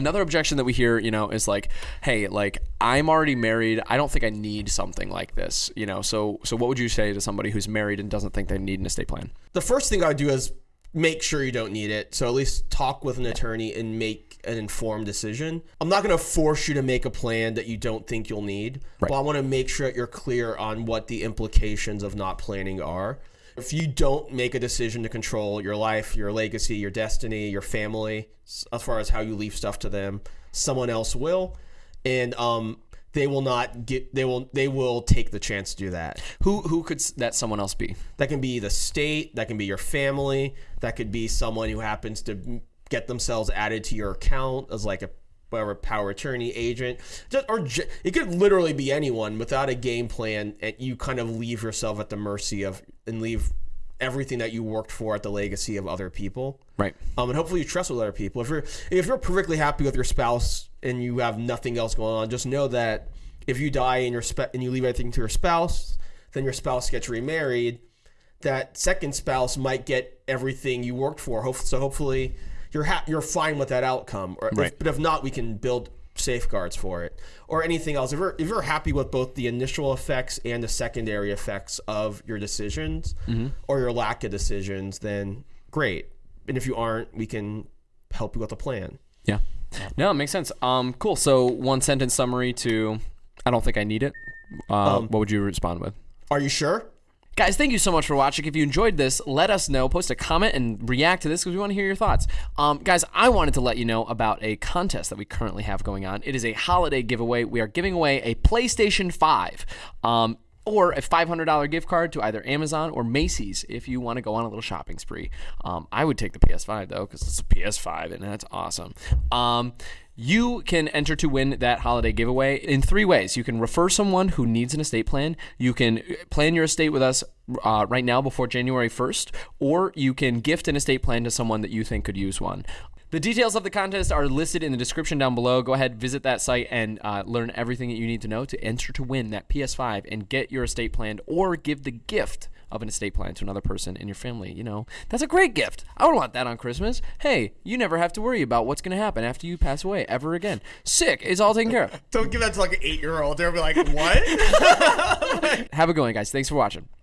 another objection that we hear, you know, is like, hey, like I'm already married. I don't think I need something like this, you know. So so what would you say to somebody who's married and doesn't think they need an estate plan? The first thing I would do is make sure you don't need it. So at least talk with an attorney and make an informed decision. I'm not going to force you to make a plan that you don't think you'll need, but I want to make sure that you're clear on what the implications of not planning are. If you don't make a decision to control your life, your legacy, your destiny, your family, as far as how you leave stuff to them, someone else will, and um, they will not get. They will. They will take the chance to do that. Who who could that someone else be? That can be the state, that can be your family, that could be someone who happens to get themselves added to your account as like a whatever power attorney agent, just, or j- it could literally be anyone without a game plan, and you kind of leave yourself at the mercy of and leave everything that you worked for at the legacy of other people. Right. Um, and hopefully you trust with other people. If you're if you're perfectly happy with your spouse and you have nothing else going on, just know that if you die and your and you leave everything to your spouse, then your spouse gets remarried. That second spouse might get everything you worked for. So hopefully you're ha- you're fine with that outcome. Or Right. if, but if not, we can build safeguards for it or anything else. If you're if you're happy with both the initial effects and the secondary effects of your decisions or your lack of decisions, then great. And if you aren't, we can help you with a plan. Yeah. No, it makes sense. Um, cool. So one sentence summary to, I don't think I need it. Uh, what would you respond with? Are you sure? Guys, thank you so much for watching. If you enjoyed this, let us know. Post a comment and react to this because we want to hear your thoughts. Um, guys, I wanted to let you know about a contest that we currently have going on. It is a holiday giveaway. We are giving away a PlayStation 5. Um, or a $500 gift card to either Amazon or Macy's if you want to go on a little shopping spree. Um, I would take the PS5 though because it's a PS5 and that's awesome. Um, you can enter to win that holiday giveaway in three ways. You can refer someone who needs an estate plan. You can plan your estate with us uh, right now before January 1st, or you can gift an estate plan to someone that you think could use one. The details of the contest are listed in the description down below. Go ahead, visit that site, and uh, learn everything that you need to know to enter to win that PS5 and get your estate plan or give the gift of an estate plan to another person in your family. You know, that's a great gift. I would want that on Christmas. Hey, you never have to worry about what's going to happen after you pass away ever again. Sick. It's all taken care of. Don't give that to like an eight year old. They'll be like, what? Have a good one, guys. Thanks for watching.